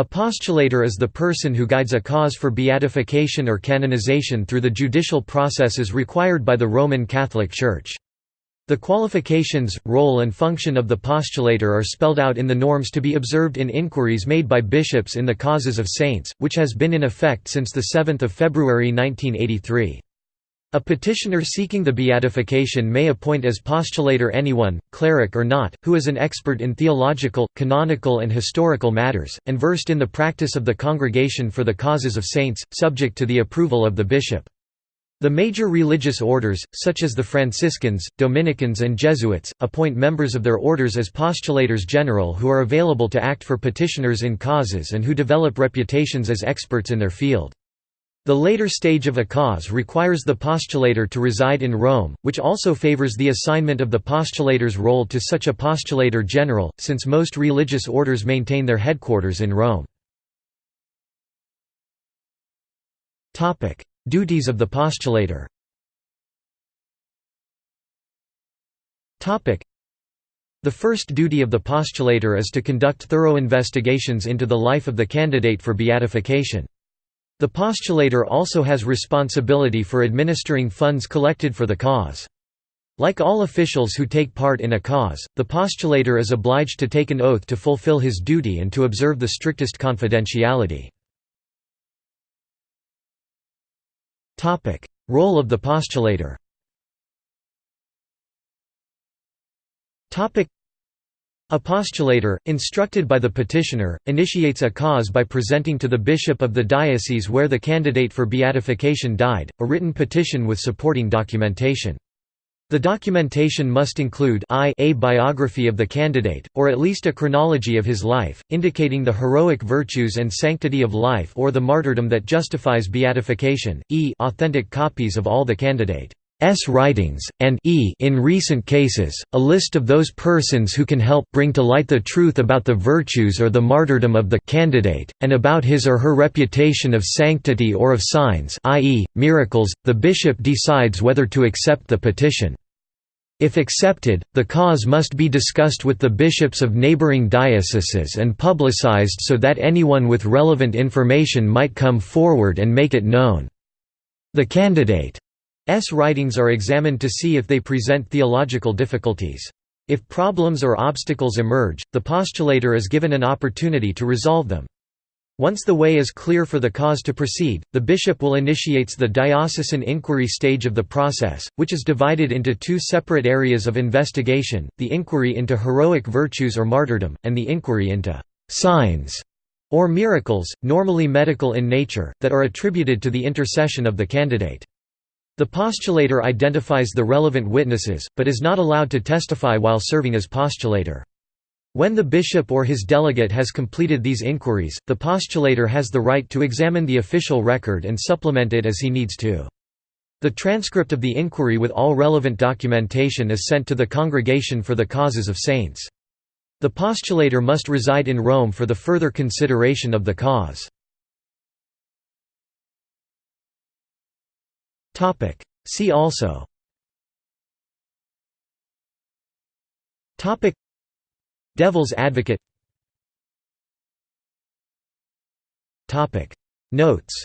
A postulator is the person who guides a cause for beatification or canonization through the judicial processes required by the Roman Catholic Church. The qualifications, role and function of the postulator are spelled out in the norms to be observed in inquiries made by bishops in the causes of saints, which has been in effect since 7 February 1983. A petitioner seeking the beatification may appoint as postulator anyone, cleric or not, who is an expert in theological, canonical and historical matters, and versed in the practice of the Congregation for the Causes of Saints, subject to the approval of the bishop. The major religious orders, such as the Franciscans, Dominicans and Jesuits, appoint members of their orders as postulators general who are available to act for petitioners in causes and who develop reputations as experts in their field. The later stage of a cause requires the postulator to reside in Rome, which also favors the assignment of the postulator's role to such a postulator general, since most religious orders maintain their headquarters in Rome. Duties of the postulator The first duty of the postulator is to conduct thorough investigations into the life of the candidate for beatification. The postulator also has responsibility for administering funds collected for the cause. Like all officials who take part in a cause, the postulator is obliged to take an oath to fulfill his duty and to observe the strictest confidentiality. Role of the postulator a postulator, instructed by the petitioner, initiates a cause by presenting to the bishop of the diocese where the candidate for beatification died, a written petition with supporting documentation. The documentation must include I a biography of the candidate, or at least a chronology of his life, indicating the heroic virtues and sanctity of life or the martyrdom that justifies beatification, e authentic copies of all the candidate's writings, and e in recent cases, a list of those persons who can help bring to light the truth about the virtues or the martyrdom of the candidate, and about his or her reputation of sanctity or of signs i.e., miracles. The bishop decides whether to accept the petition. If accepted, the cause must be discussed with the bishops of neighboring dioceses and publicized so that anyone with relevant information might come forward and make it known. The candidate's writings are examined to see if they present theological difficulties. If problems or obstacles emerge, the postulator is given an opportunity to resolve them. Once the way is clear for the cause to proceed, the bishop will initiates the diocesan inquiry stage of the process, which is divided into two separate areas of investigation, the inquiry into heroic virtues or martyrdom, and the inquiry into «signs» or miracles, normally medical in nature, that are attributed to the intercession of the candidate. The postulator identifies the relevant witnesses, but is not allowed to testify while serving as postulator. When the bishop or his delegate has completed these inquiries, the postulator has the right to examine the official record and supplement it as he needs to. The transcript of the inquiry with all relevant documentation is sent to the Congregation for the Causes of Saints. The postulator must reside in Rome for the further consideration of the cause. See also. Devil's Advocate. Notes